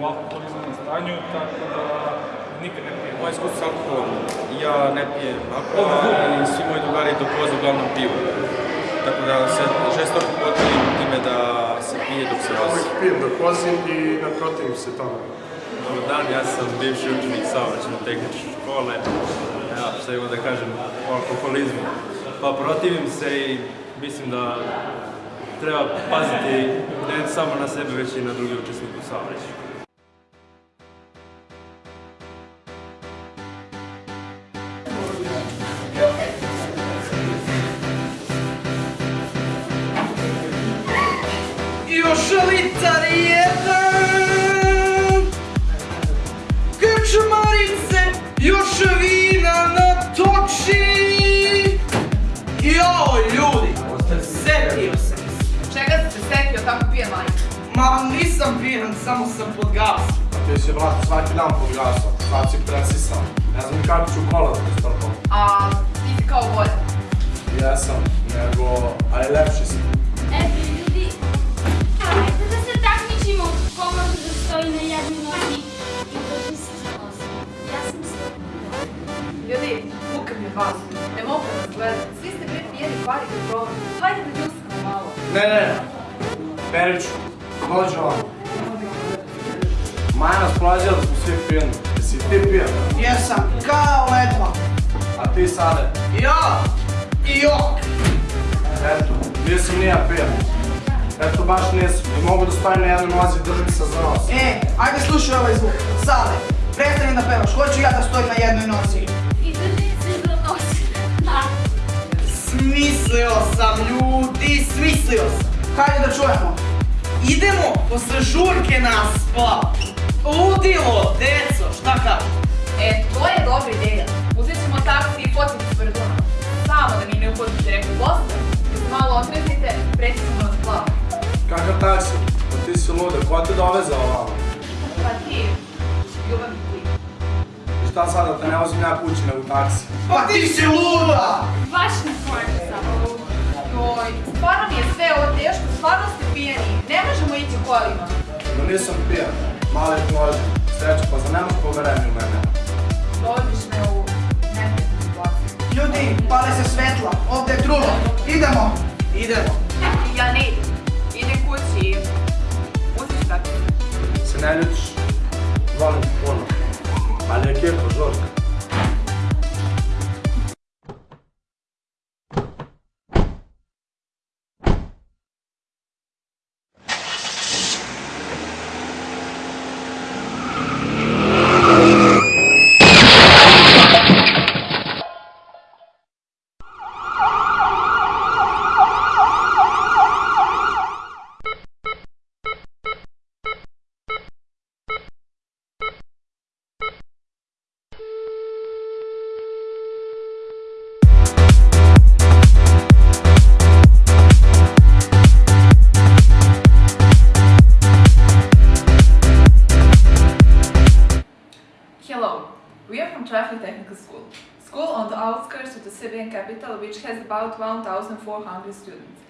u alkoholizmanom stanju, tako da nikad ne pijem. Moje iskustvo s alkoholom, ja ne pijem alkohol i svi moji drugari dok voze uglavnom piju. Tako da se žestoko protivim time da se pije dok se vozi. Uvijek pijem dok vozim i ne protivim se tome. Dobar dan, ja sam bivši učenik saobraćajno tehničke škole. Ja, šta imam da kažem o alkoholizmu. Pa protivim se i mislim da treba paziti ne samo na sebe, već i na druge učesnike u saobraćaju. Litar jedan Krčmarice Još vina natoči Joj ljudi Setio sam se Čega si se setio kako pije majka? Ma nisam pijan, samo sam pod gasom Ti si, brate, svaki dan pod gasom. Sad si presisan. Ne znam kako ću kola da strpam. A ti si kao bolje. Jesam, nego, ali lepši si. E, vas. Ne mogu vas gledam. Svi ste bre pijeni pari kad provam. Hajde da džuskamo malo. Ne, ne, Periću, dođi ovamo. Maja nas plađa da smo svi pijeni. Jesi ti pijen? Jesam kao ledva A ti sade? Ja i jok Eto, nisam ni ja pijen. Eto, baš nisam. I mogu da stojim na jednoj nozi i držim se za nos. E, ajde slušaj ovaj zvuk Sale, prestani da pevaš, hoću ja da stojim na jednoj nozi sam ljudi, smislio sam. Hajde da čujemo. Idemo posle žurke na splav. Ludilo, deco, šta kažeš? E, to je dobra ideja. Uzet ćemo taksi i fotiti s Brduna. Samo da mi ne uhodite neku Boston, da se malo otreznite, preći ćemo na splav. Kakav taksi? Pa ti si luda, ko te dovezao ovamo? Pa ti, ljubav i ti. Šta sad da te ne vozim ja kući nego taksi? Pa ti si luda! Baš na konju samo. Joj, stvarno mi je sve ovo teško, stvarno ste pijeni. Ne možemo ići kolima. No nisam pijan. Mali može. Sreću, pa za nemaš poverenje u mene. Dovodiš me u neprijatnu situaciju. Ljudi, pale se svetla, ovdje je trulo. Idemo. Idemo. Ja ne. Idem outskirts of the Serbian capital which has about 1,400 students.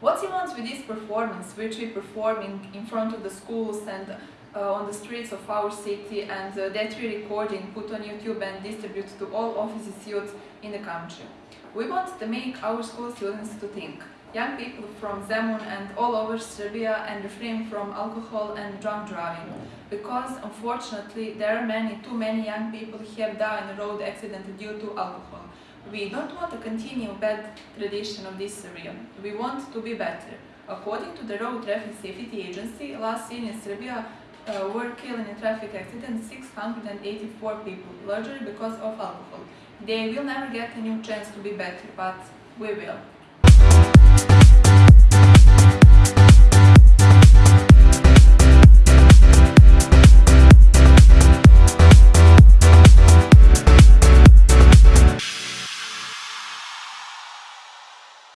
What he wants with this performance, which we performing in front of the schools and uh, on the streets of our city and uh, that we recording, put on YouTube and distribute to all offices youth in the country. We want to make our school students to think. Young people from Zemun and all over Serbia and refrain from alcohol and drunk driving because unfortunately there are many, too many young people have died in a road accident due to alcohol. We don't want to continue bad tradition of this area. We want to be better. According to the Road Traffic Safety Agency, last year in Serbia uh, were killed in a traffic accident 684 people, largely because of alcohol. They will never get a new chance to be better, but we will.